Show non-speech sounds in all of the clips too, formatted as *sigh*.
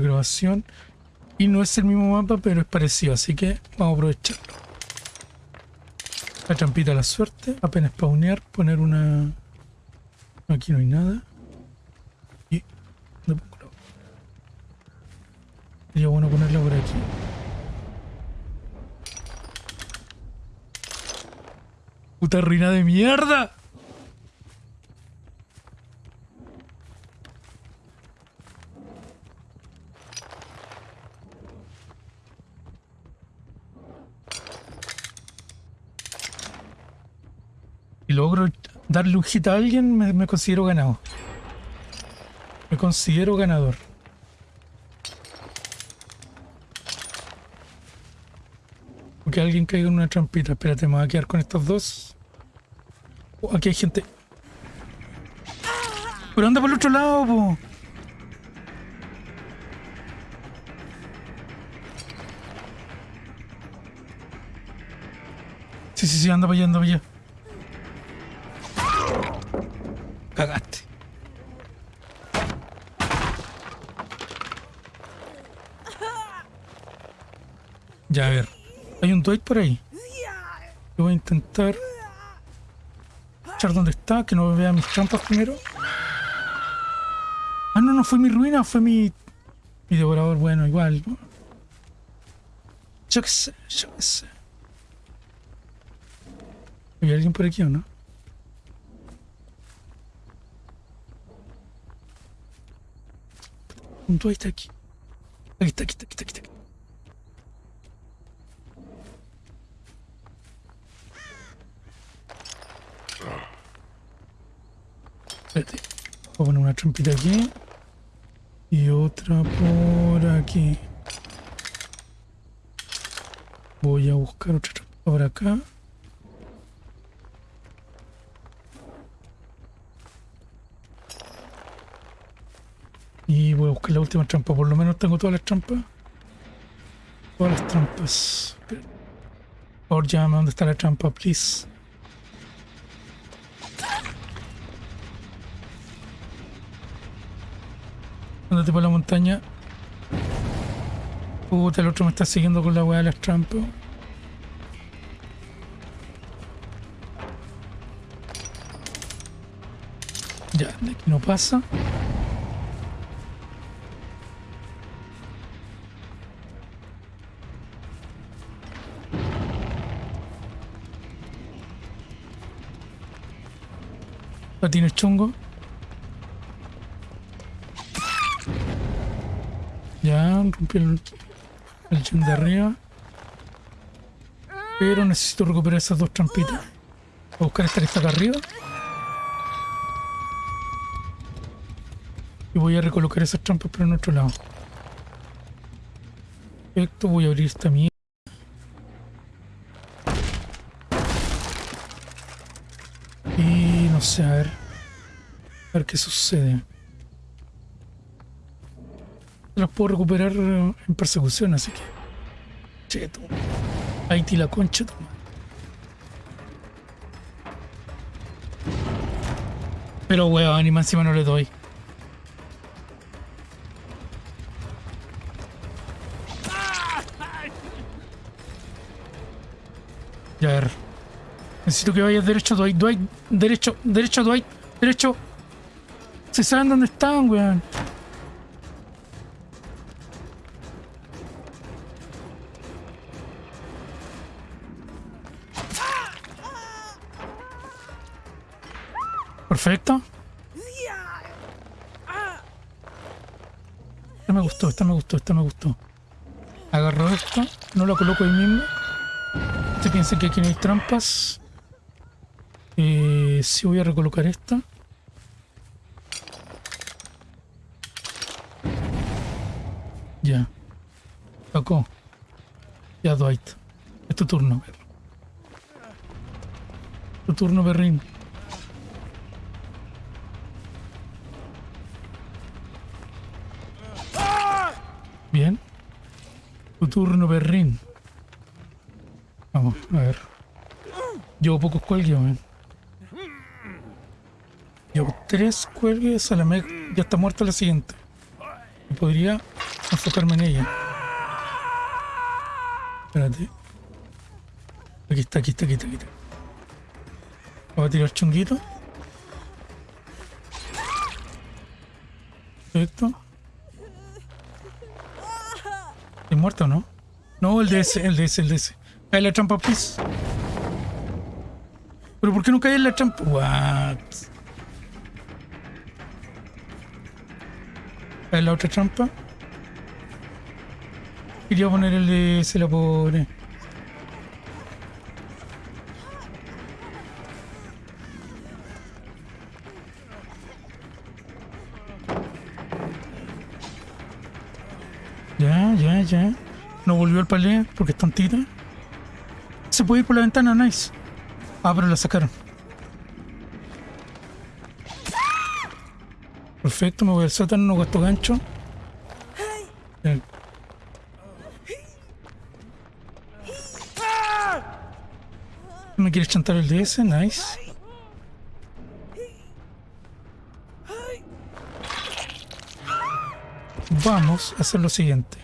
grabación. Y no es el mismo mapa, pero es parecido, así que vamos a aprovecharlo. La trampita la suerte, apenas spawnear, poner una... Aquí no hay nada. Y... Sería bueno ponerla por aquí. Puta ruina de mierda. Y logro darle a alguien, me, considero ganado. Me considero ganador. que alguien caiga en una trampita. Espérate, me voy a quedar con estos dos. Aquí hay gente. Pero anda por el otro lado, po. Sí, sí, sí, anda para allá, anda para allá. Cagaste. Ya, a ver. Dwight por ahí. Yo voy a intentar echar donde está, que no vea mis trampas primero. Ah, no, no fue mi ruina, fue mi, mi devorador. Bueno, igual. Yo qué sé, yo qué sé. ¿Hay alguien por aquí o no? Un Dwight aquí. Aquí está, aquí está, aquí está, aquí está. Espérate. Voy a poner una trampita aquí. Y otra por aquí. Voy a buscar otra trampa por acá. Y voy a buscar la última trampa. Por lo menos tengo todas las trampas. Todas las trampas. Por favor, llámame dónde está la trampa, please. Andate por la montaña. Puta, el otro me está siguiendo con la weá de las trampas. Ya, de aquí no pasa. ¿La tienes chungo? Rompí el, el de arriba. Pero necesito recuperar esas dos trampitas. Voy a buscar esta que está acá arriba. Y voy a recolocar esas trampas pero en otro lado. Perfecto, voy a abrir esta mierda. Y no sé, a ver. A ver qué sucede. Las puedo recuperar en persecución, así que. Cheto. Ahí ti la concha, toma. Pero weón, ni más encima no le doy. Ya ver. Necesito que vayas derecho, Dwight. Dwight, derecho, derecho, Dwight, derecho. Se saben dónde están, weón. Perfecto. Esta me gustó, esta me gustó, esta me gustó. Agarro esto, no lo coloco ahí mismo. Este piensa que aquí no hay trampas. Eh, sí voy a recolocar esta. Ya. Tocó. Ya, Dwight. Es tu turno. Tu turno, perrín. Bien. Tu turno, perrín. Vamos, a ver. Llevo pocos cuelgues, man. Llevo tres cuelgues, a la me... ya está muerta la siguiente. Podría enfocarme en ella. Espérate. Aquí está, aquí está, aquí está, aquí está. Voy a tirar chunguito. Perfecto. ¿Es muerto no? No, el DS, el DS, el DS. Cae la trampa, please. ¿Pero por qué no cae en la trampa? What? Cae la otra trampa. Quería poner el DS, la pobre. No volvió al palé porque es tontita. Se puede ir por la ventana, nice. Ah, pero la sacaron. Perfecto, me voy al sótano, no gasto gancho. ¿Me quieres chantar el DS? Nice. Vamos a hacer lo siguiente.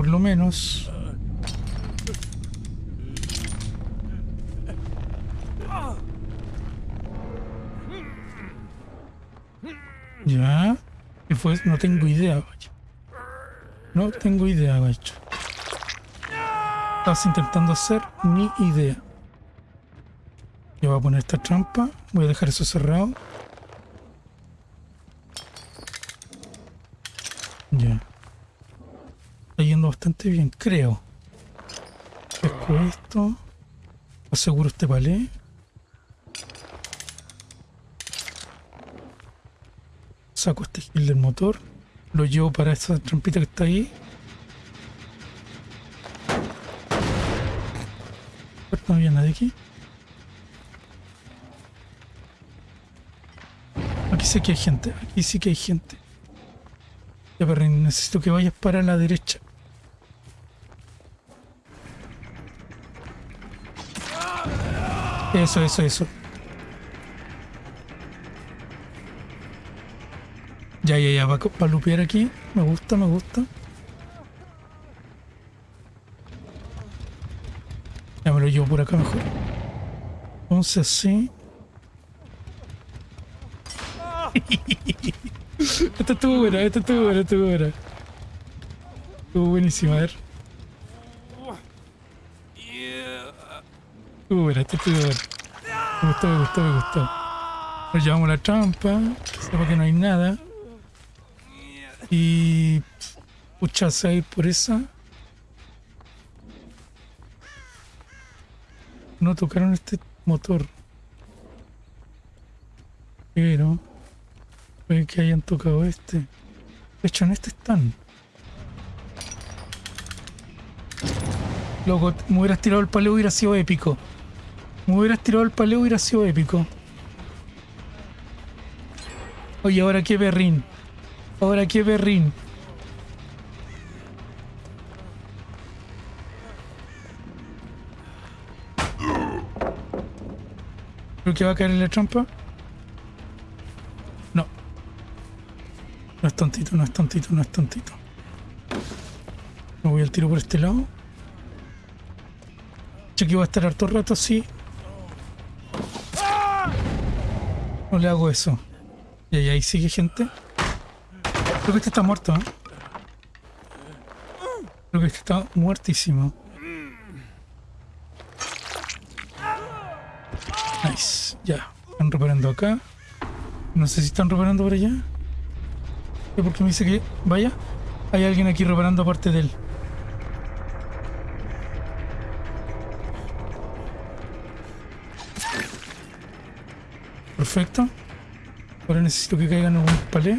Por lo menos... Ya. ¿Qué fue? No tengo idea, vaya. No tengo idea, gacho. Estás intentando hacer ni idea. Yo voy a poner esta trampa. Voy a dejar eso cerrado. Ya. Bastante bien, creo. Pesco esto. Aseguro este palé. Saco este gil del motor. Lo llevo para esa trampita que está ahí. No había nadie aquí. Aquí sí que hay gente. Aquí sí que hay gente. Ya, perrín, necesito que vayas para la derecha. Eso, eso, eso. Ya, ya, ya, va a lupear aquí. Me gusta, me gusta. Ya me lo llevo por acá mejor. Entonces sí. *laughs* esta estuvo buena, esta estuvo buena, estuvo buena. Estuvo buenísima, a ver. Estuvo buena, esta estuvo. Me gustó, me gustó, me gustó. Nos llevamos la trampa, sepa que no hay nada. Y... Pucha, se va a ir por esa. No tocaron este motor. Pero... Puede que hayan tocado este. De hecho, en este están. Loco, me hubieras tirado el paleo hubiera sido épico. Me hubieras tirado el paleo hubiera sido épico. Oye, ahora qué berrín. Ahora qué berrín. Creo que va a caer en la trampa. No. No es tontito, no es tontito, no es tontito. Me voy al tiro por este lado. Yo que va a estar harto rato así. No le hago eso. Y ahí, sigue gente. Creo que este está muerto, ¿eh? Creo que este está muertísimo. Nice. Ya. Están reparando acá. No sé si están reparando por allá. ¿Por qué me dice que vaya? Hay alguien aquí reparando aparte de él. Perfecto. Ahora necesito que caigan algún palé.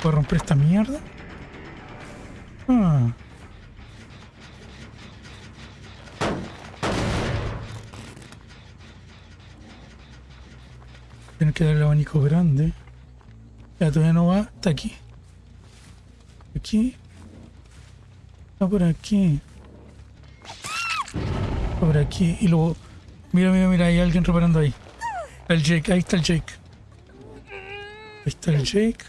Puedo romper esta mierda. Ah. Tiene que dar el abanico grande. Ya todavía no va. Está aquí. Aquí. Está por aquí. Está por aquí. Y luego... Mira, mira, mira. Hay alguien reparando ahí. El Jake. Ahí está el Jake. está el Jake.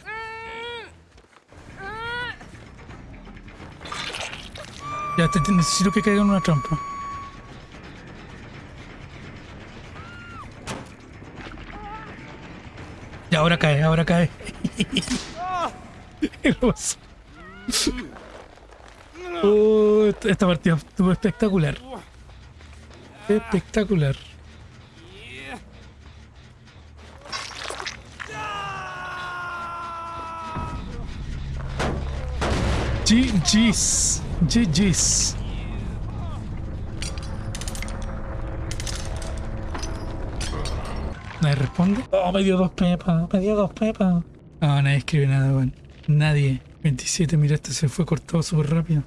Ya te, necesito que caiga en una trampa. Y ahora cae, ahora cae. *laughs* Hermoso. Oh, esta esta partida estuvo espectacular. Espectacular. GG's. GG's. Nadie responde. Oh, me dio dos pepas. Me dio dos pepas. No, nadie escribe nada, weón. Nadie. 27, mira, este se fue cortado súper rápido.